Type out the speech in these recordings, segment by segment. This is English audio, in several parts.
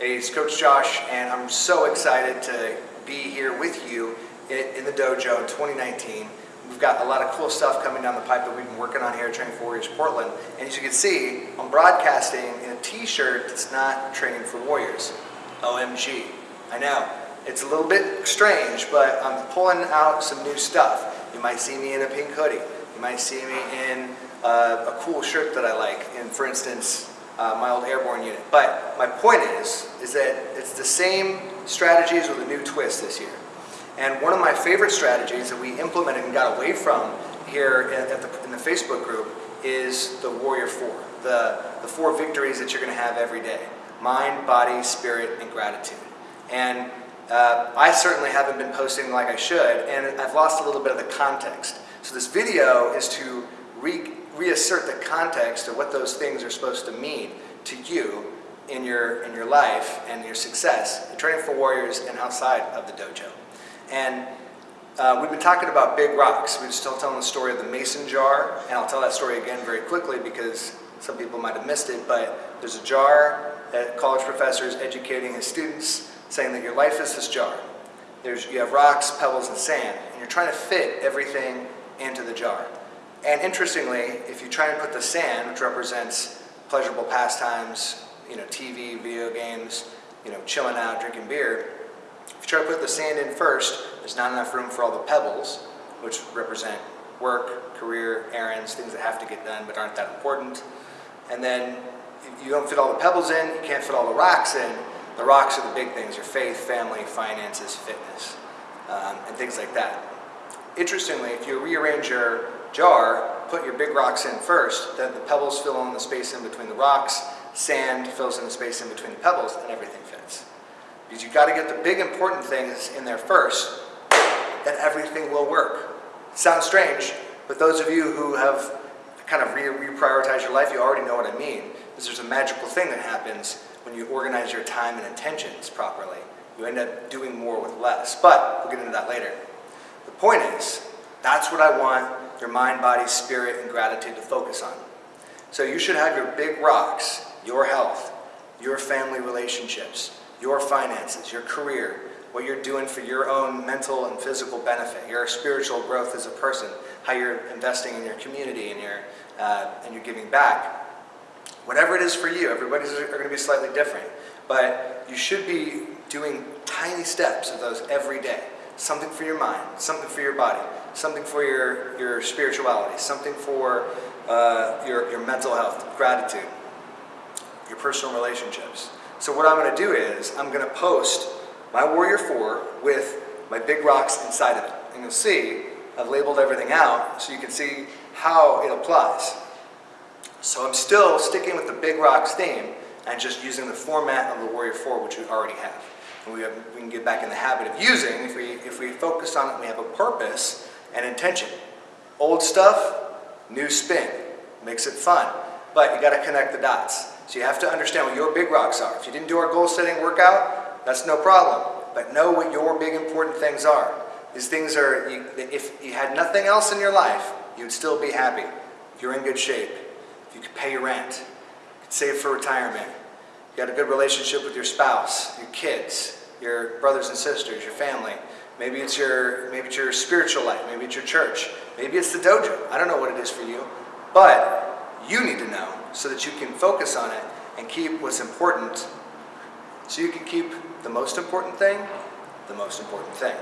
Hey, it's Coach Josh, and I'm so excited to be here with you in the dojo in 2019. We've got a lot of cool stuff coming down the pipe that we've been working on here at Training for Warriors Portland. And as you can see, I'm broadcasting in a t-shirt that's not Training for Warriors. OMG. I know. It's a little bit strange, but I'm pulling out some new stuff. You might see me in a pink hoodie. You might see me in uh, a cool shirt that I like. And for instance, uh, my old airborne unit. But my point is, is that it's the same strategies with a new twist this year. And one of my favorite strategies that we implemented and got away from here at the, in the Facebook group is the Warrior Four, the, the four victories that you're going to have every day. Mind, body, spirit, and gratitude. And uh, I certainly haven't been posting like I should, and I've lost a little bit of the context. So this video is to re reassert the context of what those things are supposed to mean to you in your, in your life and your success training for warriors and outside of the dojo. And uh, we've been talking about big rocks. We're still telling the story of the mason jar, and I'll tell that story again very quickly because some people might have missed it, but there's a jar that college professors educating his students saying that your life is this jar. There's, you have rocks, pebbles, and sand, and you're trying to fit everything into the jar. And interestingly, if you try and put the sand, which represents pleasurable pastimes, you know, TV, video games, you know, chilling out, drinking beer, if you try to put the sand in first, there's not enough room for all the pebbles, which represent work, career, errands, things that have to get done but aren't that important. And then you don't fit all the pebbles in, you can't fit all the rocks in. The rocks are the big things, your faith, family, finances, fitness, um, and things like that. Interestingly, if you rearrange your jar, put your big rocks in first, then the pebbles fill in the space in between the rocks, sand fills in the space in between the pebbles, and everything fits. Because you've got to get the big important things in there first, then everything will work. Sounds strange, but those of you who have kind of re reprioritized your life, you already know what I mean. Because there's a magical thing that happens when you organize your time and intentions properly. You end up doing more with less. But we'll get into that later. The point is, that's what I want your mind, body, spirit, and gratitude to focus on. So you should have your big rocks, your health, your family relationships, your finances, your career, what you're doing for your own mental and physical benefit, your spiritual growth as a person, how you're investing in your community and your, uh, and you're giving back. Whatever it is for you, everybody's are going to be slightly different, but you should be doing tiny steps of those every day. Something for your mind, something for your body, something for your, your spirituality, something for uh, your, your mental health, gratitude, your personal relationships. So what I'm going to do is I'm going to post my Warrior 4 with my big rocks inside of it. And you'll see I've labeled everything out so you can see how it applies. So I'm still sticking with the big rocks theme and just using the format of the Warrior 4 which we already have. We, have, we can get back in the habit of using if we, if we focus on it and we have a purpose and intention. Old stuff, new spin. Makes it fun. But you got to connect the dots. So you have to understand what your big rocks are. If you didn't do our goal setting workout, that's no problem. But know what your big important things are. These things are, you, if you had nothing else in your life, you'd still be happy. If you're in good shape, if you could pay your rent, you could save for retirement, you got a good relationship with your spouse, your kids, your brothers and sisters, your family. Maybe it's your, maybe it's your spiritual life, maybe it's your church, maybe it's the dojo. I don't know what it is for you, but you need to know so that you can focus on it and keep what's important so you can keep the most important thing the most important thing.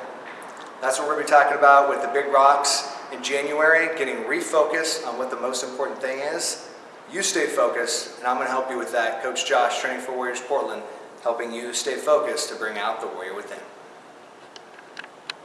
That's what we're going to be talking about with the big rocks in January, getting refocused on what the most important thing is. You stay focused, and I'm going to help you with that. Coach Josh, Training for Warriors Portland, helping you stay focused to bring out the warrior within.